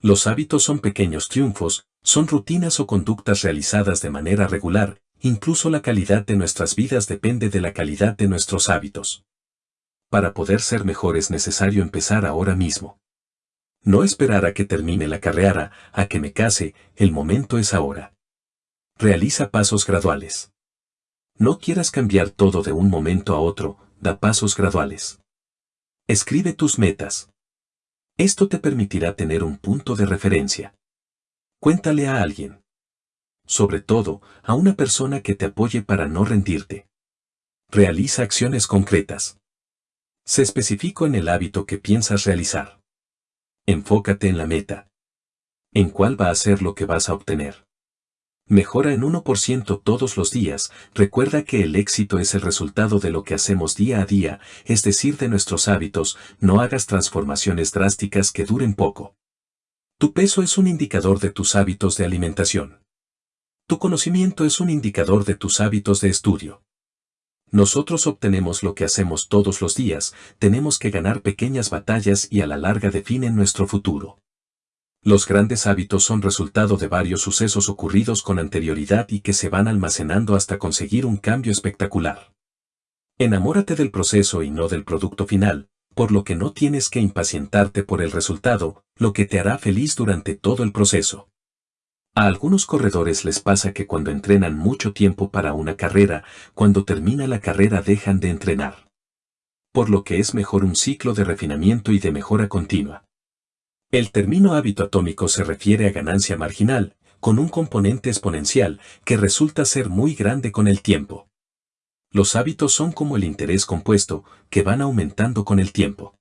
Los hábitos son pequeños triunfos, son rutinas o conductas realizadas de manera regular, incluso la calidad de nuestras vidas depende de la calidad de nuestros hábitos. Para poder ser mejor es necesario empezar ahora mismo. No esperar a que termine la carrera, a que me case, el momento es ahora. Realiza pasos graduales. No quieras cambiar todo de un momento a otro, da pasos graduales. Escribe tus metas. Esto te permitirá tener un punto de referencia. Cuéntale a alguien. Sobre todo, a una persona que te apoye para no rendirte. Realiza acciones concretas. Se especifico en el hábito que piensas realizar. Enfócate en la meta. ¿En cuál va a ser lo que vas a obtener? Mejora en 1% todos los días, recuerda que el éxito es el resultado de lo que hacemos día a día, es decir, de nuestros hábitos, no hagas transformaciones drásticas que duren poco. Tu peso es un indicador de tus hábitos de alimentación. Tu conocimiento es un indicador de tus hábitos de estudio. Nosotros obtenemos lo que hacemos todos los días, tenemos que ganar pequeñas batallas y a la larga definen nuestro futuro. Los grandes hábitos son resultado de varios sucesos ocurridos con anterioridad y que se van almacenando hasta conseguir un cambio espectacular. Enamórate del proceso y no del producto final, por lo que no tienes que impacientarte por el resultado, lo que te hará feliz durante todo el proceso. A algunos corredores les pasa que cuando entrenan mucho tiempo para una carrera, cuando termina la carrera dejan de entrenar. Por lo que es mejor un ciclo de refinamiento y de mejora continua. El término hábito atómico se refiere a ganancia marginal, con un componente exponencial, que resulta ser muy grande con el tiempo. Los hábitos son como el interés compuesto, que van aumentando con el tiempo.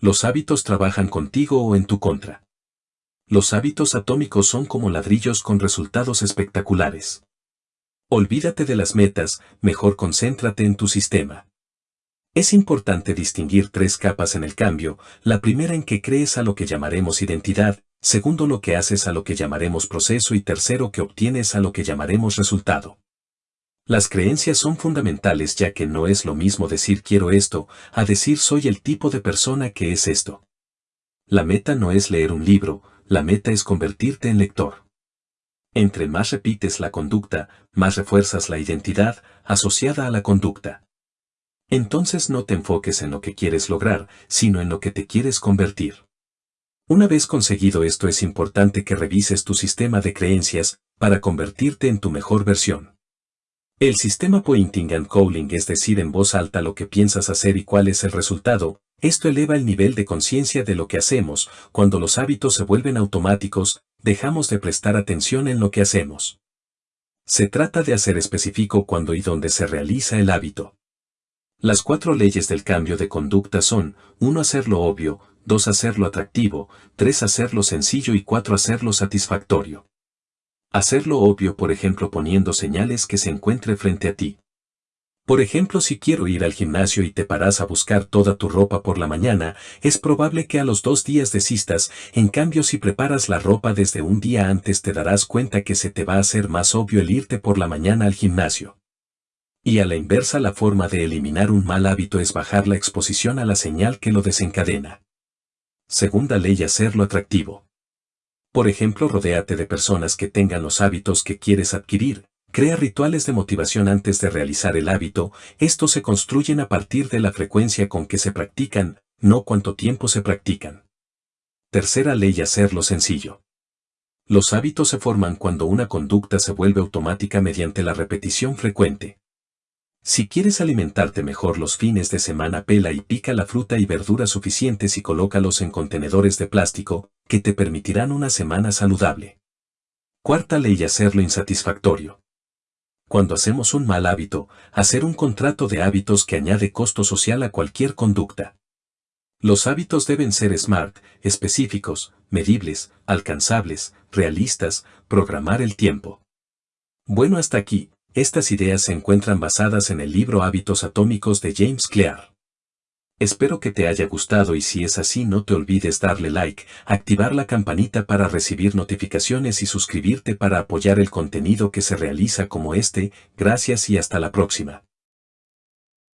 Los hábitos trabajan contigo o en tu contra. Los hábitos atómicos son como ladrillos con resultados espectaculares. Olvídate de las metas, mejor concéntrate en tu sistema. Es importante distinguir tres capas en el cambio, la primera en que crees a lo que llamaremos identidad, segundo lo que haces a lo que llamaremos proceso y tercero que obtienes a lo que llamaremos resultado. Las creencias son fundamentales ya que no es lo mismo decir quiero esto, a decir soy el tipo de persona que es esto. La meta no es leer un libro, la meta es convertirte en lector. Entre más repites la conducta, más refuerzas la identidad asociada a la conducta. Entonces no te enfoques en lo que quieres lograr, sino en lo que te quieres convertir. Una vez conseguido esto es importante que revises tu sistema de creencias para convertirte en tu mejor versión. El sistema Pointing and Calling es decir en voz alta lo que piensas hacer y cuál es el resultado, esto eleva el nivel de conciencia de lo que hacemos, cuando los hábitos se vuelven automáticos, dejamos de prestar atención en lo que hacemos. Se trata de hacer específico cuando y dónde se realiza el hábito. Las cuatro leyes del cambio de conducta son, 1 hacerlo obvio, 2 hacerlo atractivo, 3 hacerlo sencillo y 4 hacerlo satisfactorio. Hacerlo obvio por ejemplo poniendo señales que se encuentre frente a ti. Por ejemplo si quiero ir al gimnasio y te paras a buscar toda tu ropa por la mañana, es probable que a los dos días desistas, en cambio si preparas la ropa desde un día antes te darás cuenta que se te va a hacer más obvio el irte por la mañana al gimnasio. Y a la inversa la forma de eliminar un mal hábito es bajar la exposición a la señal que lo desencadena. Segunda ley hacerlo atractivo. Por ejemplo, rodéate de personas que tengan los hábitos que quieres adquirir, crea rituales de motivación antes de realizar el hábito, estos se construyen a partir de la frecuencia con que se practican, no cuánto tiempo se practican. Tercera ley hacerlo sencillo. Los hábitos se forman cuando una conducta se vuelve automática mediante la repetición frecuente. Si quieres alimentarte mejor los fines de semana pela y pica la fruta y verduras suficientes y colócalos en contenedores de plástico, que te permitirán una semana saludable. Cuarta ley hacerlo insatisfactorio. Cuando hacemos un mal hábito, hacer un contrato de hábitos que añade costo social a cualquier conducta. Los hábitos deben ser SMART, específicos, medibles, alcanzables, realistas, programar el tiempo. Bueno hasta aquí, estas ideas se encuentran basadas en el libro Hábitos Atómicos de James Clear. Espero que te haya gustado y si es así no te olvides darle like, activar la campanita para recibir notificaciones y suscribirte para apoyar el contenido que se realiza como este, gracias y hasta la próxima.